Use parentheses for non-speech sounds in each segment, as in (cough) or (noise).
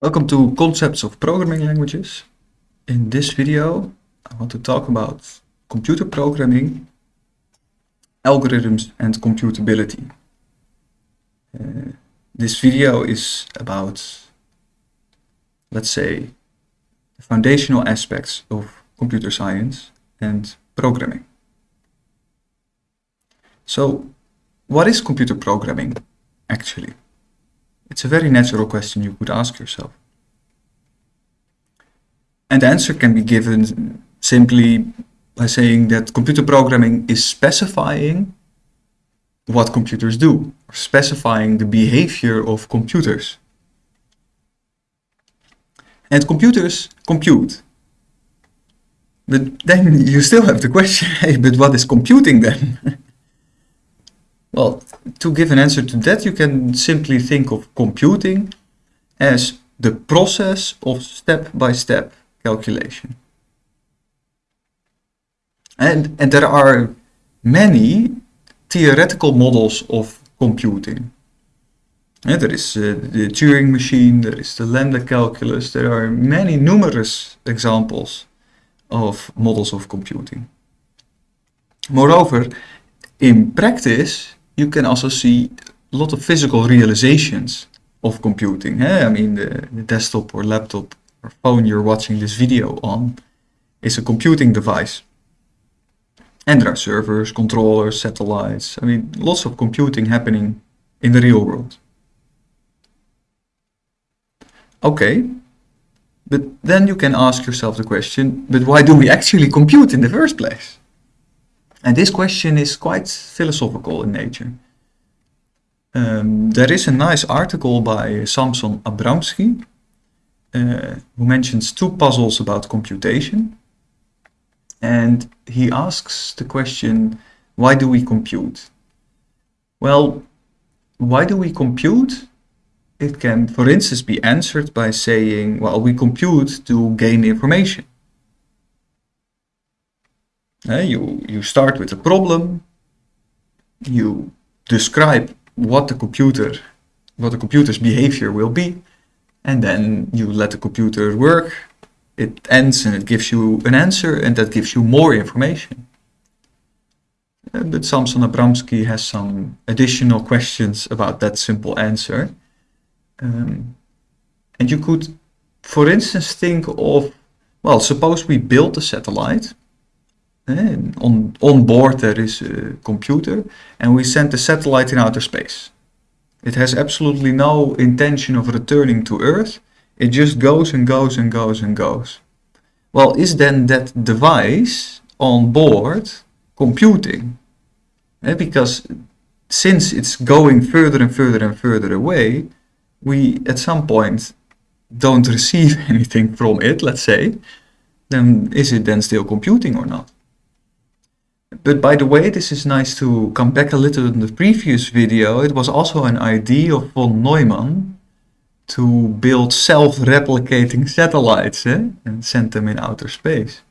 Welcome to Concepts of Programming Languages. In this video, I want to talk about computer programming, algorithms and computability. Uh, this video is about, let's say, the foundational aspects of computer science and programming. So, what is computer programming actually? It's a very natural question you could ask yourself. And the answer can be given simply by saying that computer programming is specifying what computers do, or specifying the behavior of computers. And computers compute. But then (laughs) you still have the question, (laughs) hey, but what is computing then? (laughs) Well, to give an answer to that, you can simply think of computing as the process of step-by-step -step calculation. And, and there are many theoretical models of computing. There is uh, the Turing machine, there is the lambda calculus, there are many numerous examples of models of computing. Moreover, in practice, you can also see a lot of physical realizations of computing. Eh? I mean, the, the, desktop or laptop or phone you're watching this video on is a computing device. And there are servers, controllers, satellites. I mean, lots of computing happening in the real world. Okay, but then you can ask yourself the question, but why do we actually compute in the first place? And this question is quite philosophical in nature. Um, there is a nice article by Samson Abramsky, uh, who mentions two puzzles about computation. And he asks the question, why do we compute? Well, why do we compute? It can, for instance, be answered by saying, well, we compute to gain information. Uh, you, you start with a problem, you describe what the computer, what the computer's behavior will be, and then you let the computer work, it ends and it gives you an answer and that gives you more information. Uh, but Samson Abramsky has some additional questions about that simple answer. Um, and you could, for instance, think of, well, suppose we build a satellite on, on board there is a computer and we send the satellite in outer space. It has absolutely no intention of returning to Earth. It just goes and goes and goes and goes. Well, is then that device on board computing? Eh, because since it's going further and further and further away, we at some point don't (laughs) receive anything from it, let's say, then is it then still computing or not? But by the way, this is nice to come back a little in the previous video. It was also an idea of von Neumann to build self-replicating satellites eh? and send them in outer space.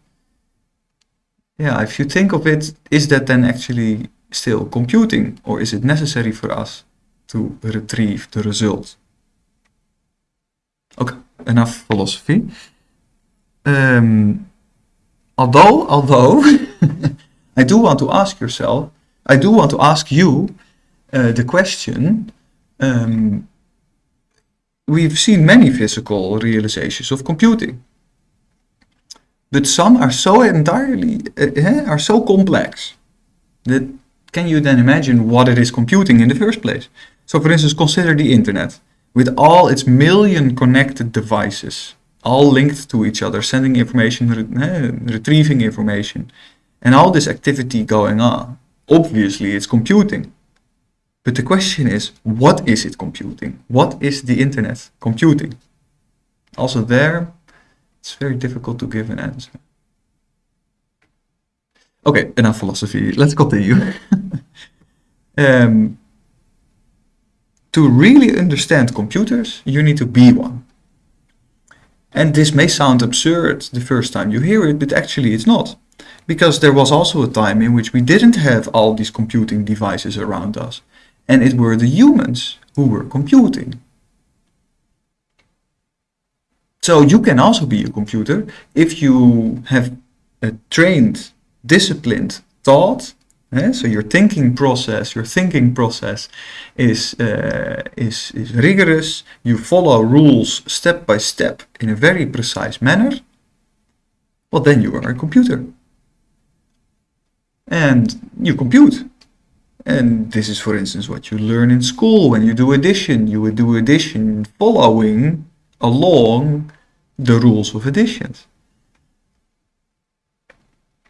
Yeah, if you think of it, is that then actually still computing or is it necessary for us to retrieve the result? Okay, enough philosophy. Um, although, although (laughs) I do want to ask yourself, I do want to ask you uh, the question, um, we've seen many physical realizations of computing. But some are so entirely, uh, are so complex that can you then imagine what it is computing in the first place? So for instance, consider the internet with all its million connected devices, all linked to each other, sending information, re retrieving information, and all this activity going on, obviously it's computing. But the question is, what is it computing? What is the internet computing? Also there, it's very difficult to give an answer. Okay, enough philosophy. Let's continue. (laughs) um, to really understand computers, you need to be one. And this may sound absurd the first time you hear it, but actually it's not because there was also a time in which we didn't have all these computing devices around us. And it were the humans who were computing. So you can also be a computer if you have a trained, disciplined thought. eh, So your thinking process, your thinking process is, uh, is, is rigorous. You follow rules step by step in a very precise manner. Well, then you are a computer. And you compute. And this is, for instance, what you learn in school when you do addition. You would do addition following along the rules of additions.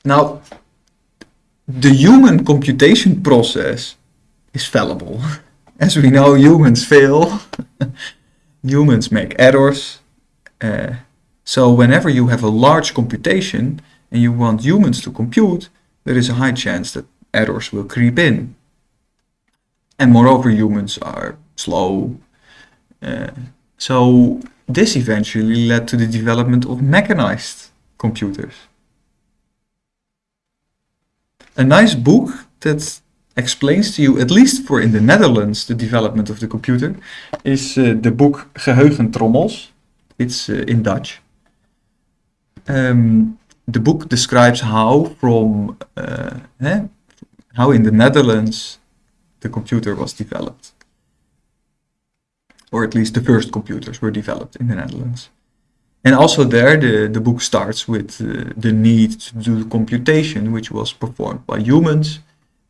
Now, the human computation process is fallible. (laughs) As we know, humans fail. (laughs) humans make errors. Uh, so whenever you have a large computation and you want humans to compute, there is a high chance that errors will creep in. And moreover, humans are slow. Uh, so this eventually led to the development of mechanized computers. A nice book that explains to you, at least for in the Netherlands, the development of the computer, is uh, the book Geheugentrommels. It's uh, in Dutch. Um, the book describes how from uh, eh, how in the Netherlands the computer was developed or at least the first computers were developed in the Netherlands. And also there, the, the book starts with uh, the need to do computation, which was performed by humans.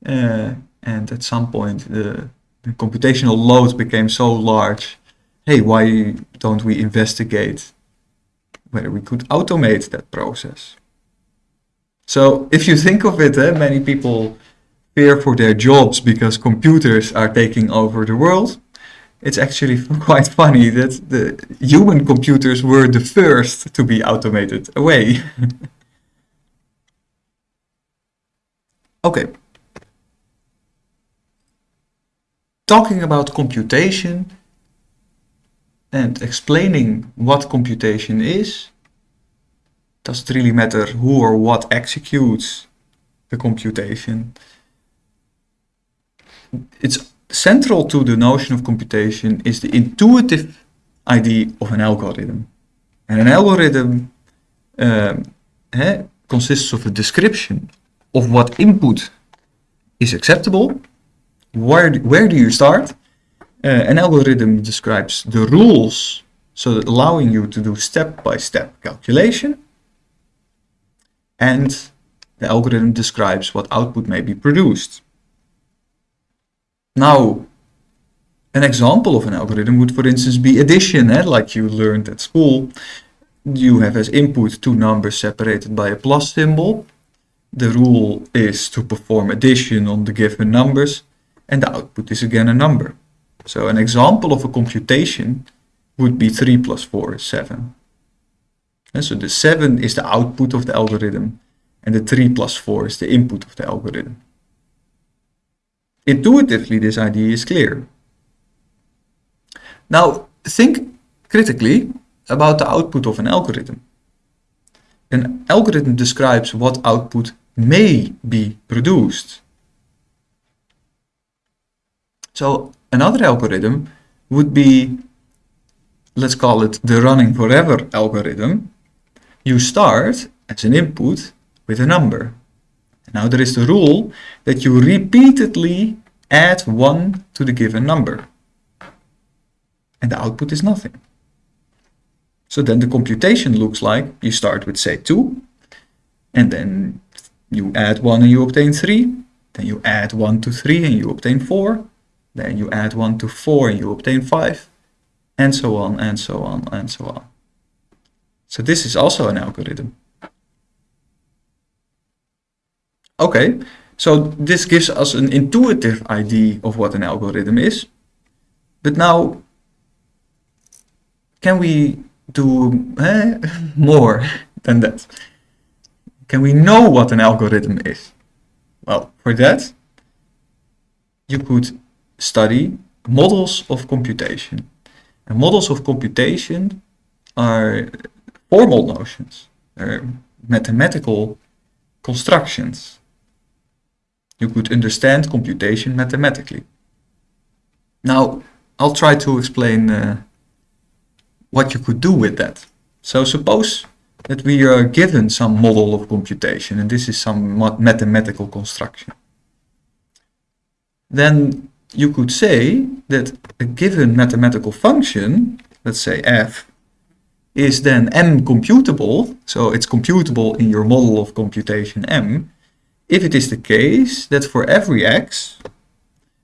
Uh, and at some point, the, the computational load became so large. Hey, why don't we investigate whether we could automate that process? So if you think of it, eh, many people fear for their jobs because computers are taking over the world it's actually (laughs) quite funny that the human computers were the first to be automated away. (laughs) okay. Talking about computation and explaining what computation is, does it really matter who or what executes the computation? It's central to the notion of computation is the intuitive idea of an algorithm. And an algorithm eh, consists of a description of what input is acceptable. Where, where do you start? Uh, an algorithm describes the rules, so allowing you to do step-by-step -step calculation. And the algorithm describes what output may be produced. Now, an example of an algorithm would, for instance, be addition, eh? like you learned at school. You have as input two numbers separated by a plus symbol. The rule is to perform addition on the given numbers, and the output is again a number. So an example of a computation would be 3 plus 4 is 7. And so the 7 is the output of the algorithm, and the 3 plus 4 is the input of the algorithm. Intuitively, this idea is clear. Now, think critically about the output of an algorithm. An algorithm describes what output may be produced. So another algorithm would be, let's call it the running forever algorithm. You start as an input with a number. Now there is the rule that you repeatedly add 1 to the given number. And the output is nothing. So then the computation looks like you start with say 2, and then you add 1 and you obtain 3, then you add 1 to 3 and you obtain 4, then you add 1 to 4 and you obtain 5, and so on and so on and so on. So this is also an algorithm. Okay, so this gives us an intuitive idea of what an algorithm is. But now, can we do eh, (laughs) more (laughs) than that? Can we know what an algorithm is? Well, for that, you could study models of computation. And models of computation are formal notions, they're mathematical constructions you could understand computation mathematically. Now, I'll try to explain uh, what you could do with that. So suppose that we are given some model of computation and this is some mathematical construction. Then you could say that a given mathematical function, let's say f, is then m computable, so it's computable in your model of computation m, if it is the case that for every x,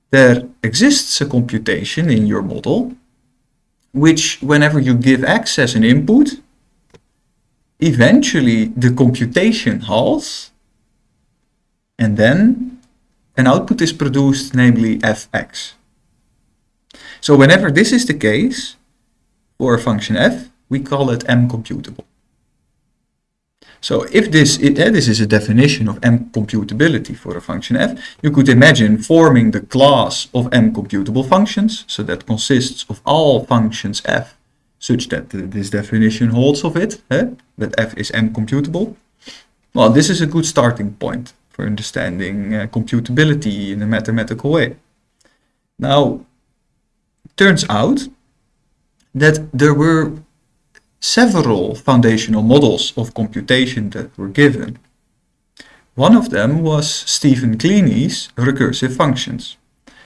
there exists a computation in your model, which whenever you give x as an input, eventually the computation halts, and then an output is produced, namely fx. So whenever this is the case, for a function f, we call it m computable. So if this, it, uh, this is a definition of m computability for a function f, you could imagine forming the class of m computable functions, so that consists of all functions f, such that this definition holds of it, eh? that f is m computable. Well, this is a good starting point for understanding uh, computability in a mathematical way. Now, turns out that there were several foundational models of computation that were given. One of them was Stephen Kleene,'s recursive functions.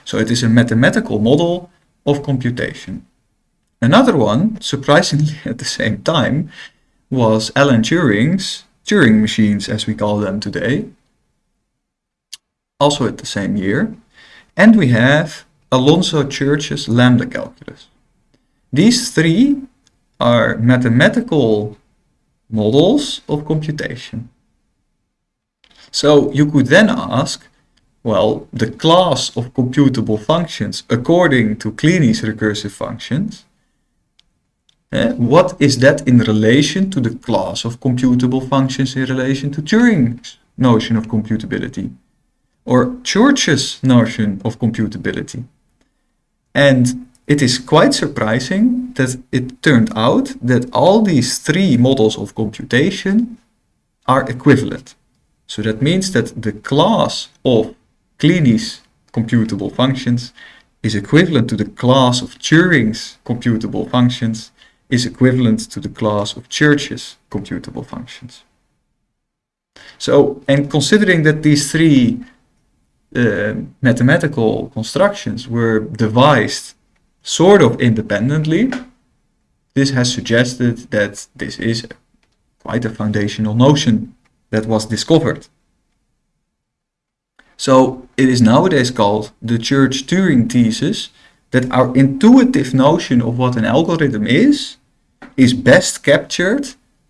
So it is a mathematical model of computation. Another one, surprisingly (laughs) at the same time, was Alan Turing's Turing machines as we call them today, also at the same year. And we have Alonzo Church's lambda calculus. These three are mathematical models of computation. So you could then ask, well, the class of computable functions according to Kleene's recursive functions, eh, what is that in relation to the class of computable functions in relation to Turing's notion of computability? Or Church's notion of computability? And it is quite surprising that it turned out that all these three models of computation are equivalent. So that means that the class of Kleene's computable functions is equivalent to the class of Turing's computable functions is equivalent to the class of Church's computable functions. So, and considering that these three uh, mathematical constructions were devised sort of independently, this has suggested that this is quite a foundational notion that was discovered. So it is nowadays called the Church-Turing thesis that our intuitive notion of what an algorithm is, is best captured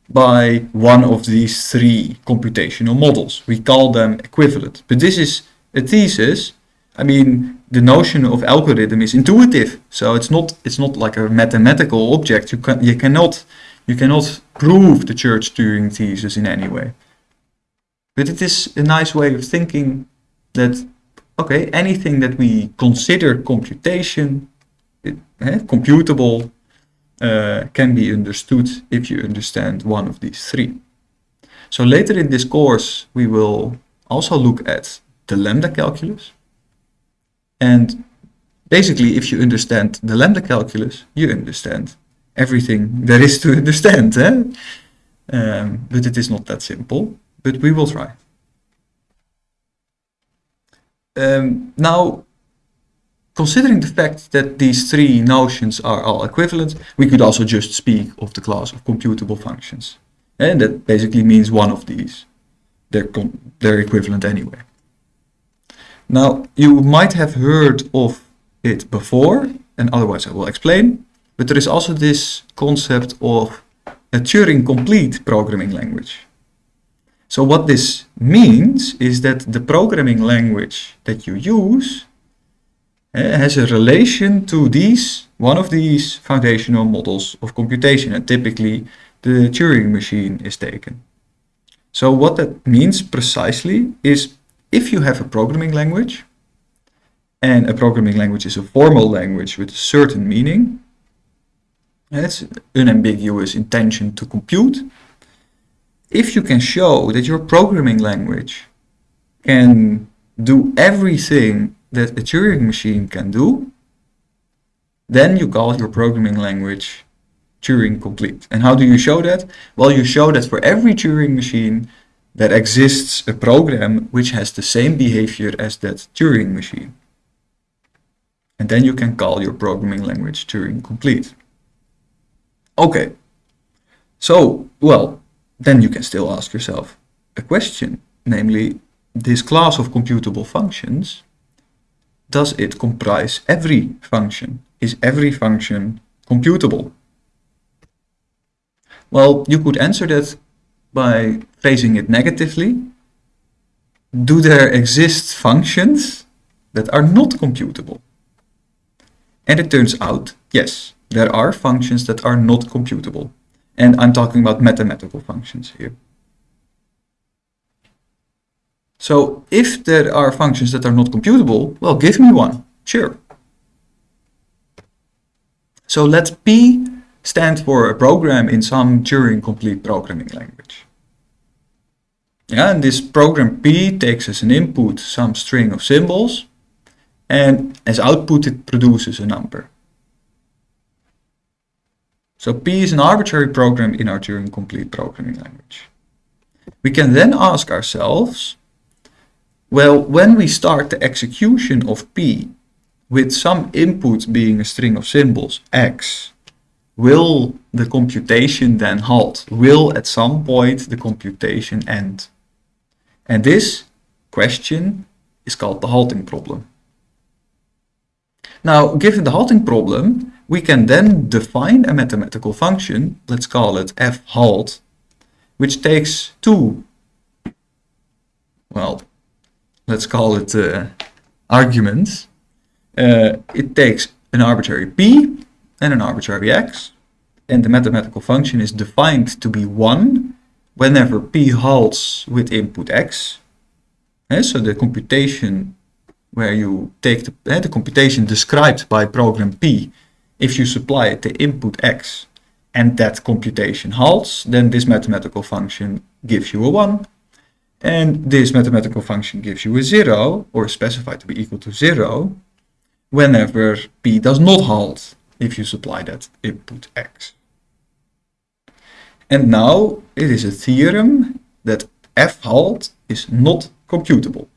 by one of these three computational models. We call them equivalent. But this is a thesis. I mean, the notion of algorithm is intuitive. So it's not it's not like a mathematical object. You can you cannot you cannot prove the Church Turing thesis in any way. But it is a nice way of thinking that okay, anything that we consider computation, it, eh, computable, uh, can be understood if you understand one of these three. So later in this course, we will also look at the lambda calculus, and basically, if you understand the lambda calculus, you understand everything there is to (laughs) understand. Eh? Um, but it is not that simple, but we will try. Um, now, considering the fact that these three notions are all equivalent, we could also just speak of the class of computable functions. And that basically means one of these. They're, they're equivalent anyway. Now, you might have heard of it before, and otherwise I will explain, but there is also this concept of a Turing-complete programming language. So what this means is that the programming language that you use uh, has a relation to these, one of these foundational models of computation, and typically the Turing machine is taken. So what that means precisely is if you have a programming language, and a programming language is a formal language with a certain meaning, it's an unambiguous intention to compute, if you can show that your programming language can do everything that a Turing machine can do, then you call your programming language Turing complete. And how do you show that? Well, you show that for every Turing machine there exists a program which has the same behavior as that Turing machine. And then you can call your programming language Turing complete. Okay, so, well, then you can still ask yourself a question, namely, this class of computable functions, does it comprise every function? Is every function computable? Well, you could answer that by phrasing it negatively. Do there exist functions that are not computable? And it turns out, yes, there are functions that are not computable. And I'm talking about mathematical functions here. So if there are functions that are not computable, well, give me one, sure. So let P stand for a program in some Turing complete programming language. Yeah, and this program P takes as an input some string of symbols, and as output it produces a number. So P is an arbitrary program in our Turing complete programming language. We can then ask ourselves, well, when we start the execution of P with some input being a string of symbols, x, will the computation then halt? Will at some point the computation end? And this question is called the halting problem. Now, given the halting problem, we can then define a mathematical function, let's call it f halt, which takes two, well, let's call it uh, arguments. Uh, it takes an arbitrary p and an arbitrary x, and the mathematical function is defined to be 1 whenever p halts with input x. Uh, so the computation where you take the, uh, the computation described by program p if you supply it the input x and that computation halts, then this mathematical function gives you a 1. And this mathematical function gives you a 0, or specified to be equal to 0, whenever p does not halt if you supply that input x. And now it is a theorem that f halt is not computable.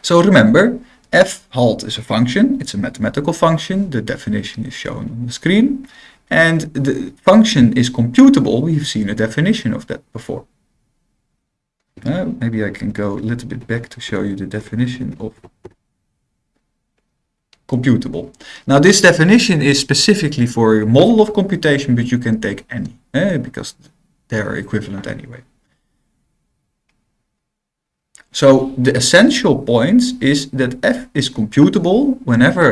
So remember, f halt is a function, it's a mathematical function, the definition is shown on the screen, and the function is computable, we've seen a definition of that before. Uh, maybe I can go a little bit back to show you the definition of computable. Now this definition is specifically for a model of computation, but you can take any, eh, because they are equivalent anyway. So the essential point is that f is computable whenever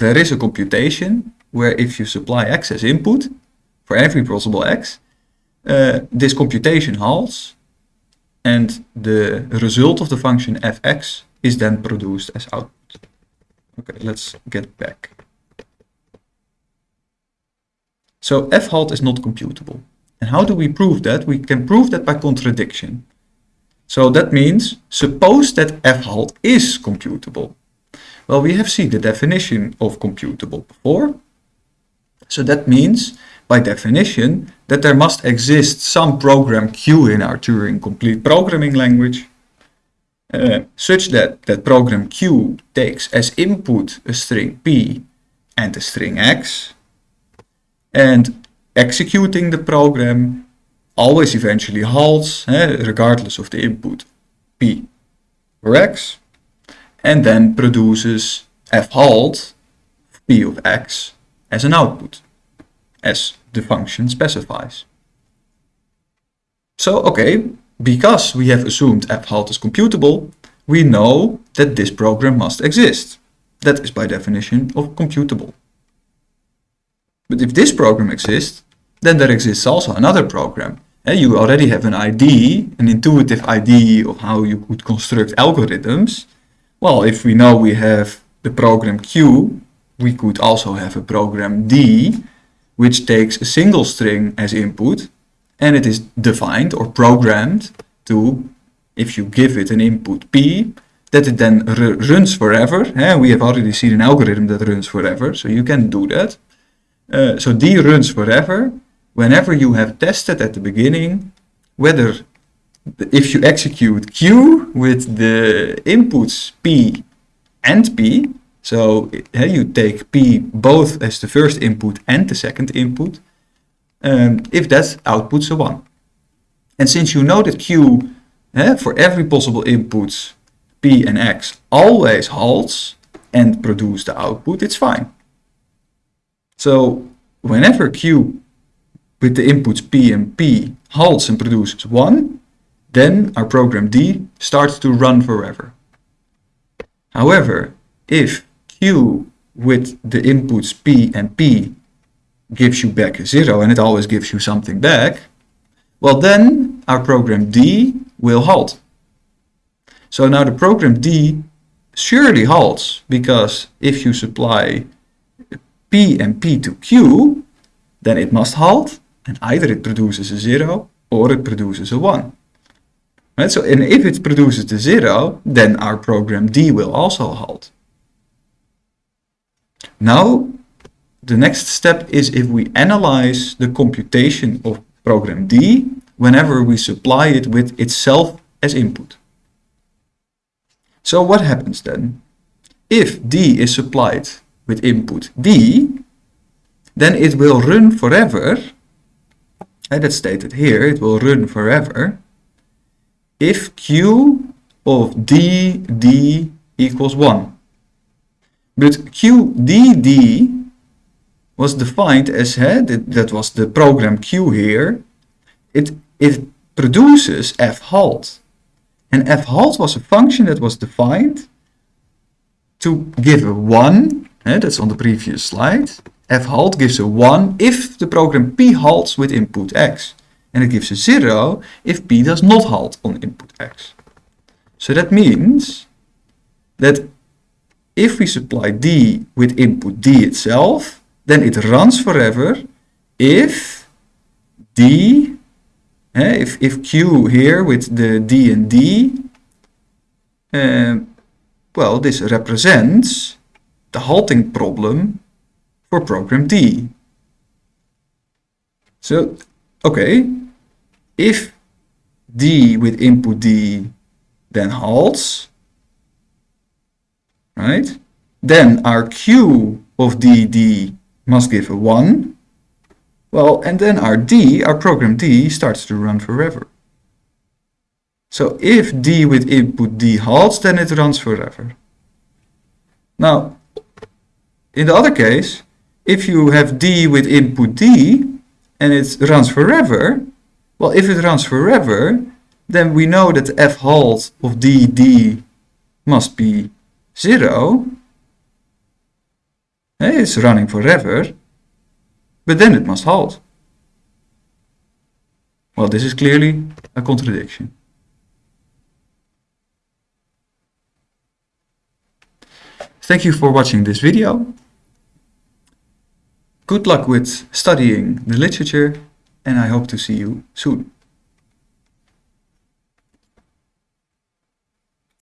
there is a computation where if you supply x as input for every possible x, uh, this computation halts and the result of the function fx is then produced as output. Okay, let's get back. So f halt is not computable. And how do we prove that? We can prove that by contradiction. So that means, suppose that f-halt is computable. Well, we have seen the definition of computable before. So that means, by definition, that there must exist some program Q in our Turing complete programming language, uh, such that that program Q takes as input a string P and a string X, and executing the program always eventually halts, eh, regardless of the input p or x, and then produces f halt p of x as an output, as the function specifies. So, okay, because we have assumed f halt is computable, we know that this program must exist. That is by definition of computable. But if this program exists, then there exists also another program. And you already have an ID, an intuitive ID of how you could construct algorithms. Well, if we know we have the program Q, we could also have a program D, which takes a single string as input, and it is defined or programmed to, if you give it an input P, that it then runs forever. we have already seen an algorithm that runs forever, so you can do that. Uh, so D runs forever whenever you have tested at the beginning whether if you execute Q with the inputs P and P, so uh, you take P both as the first input and the second input, um, if that outputs a 1. And since you know that Q uh, for every possible input P and X always halts and produce the output, it's fine. So whenever Q with the inputs P and P halts and produces 1, then our program D starts to run forever. However, if Q with the inputs P and P gives you back a 0 and it always gives you something back, well then our program D will halt. So now the program D surely halts because if you supply P and P to Q, then it must halt and either it produces a 0 or it produces a 1. Right? So, and if it produces the 0, then our program D will also halt. Now, the next step is if we analyze the computation of program D whenever we supply it with itself as input. So what happens then? If D is supplied with input D, then it will run forever and that's stated here, it will run forever if q of d d equals 1. But q d d was defined as, uh, that, that was the program q here, it, it produces f halt. And f halt was a function that was defined to give a 1, uh, that's on the previous slide, f halt gives a 1 if the program p halts with input x. And it gives a 0 if p does not halt on input x. So that means that if we supply d with input d itself, then it runs forever if d, eh, if, if q here with the d and d, uh, well, this represents the halting problem for program D. So, okay, if D with input D then halts, right, then our Q of DD must give a 1. Well, and then our D, our program D, starts to run forever. So if D with input D halts, then it runs forever. Now, in the other case, if you have D with input D and it runs forever, well, if it runs forever, then we know that f halt of dd must be 0. It's running forever, but then it must halt. Well, this is clearly a contradiction. Thank you for watching this video. Good luck with studying the literature and I hope to see you soon.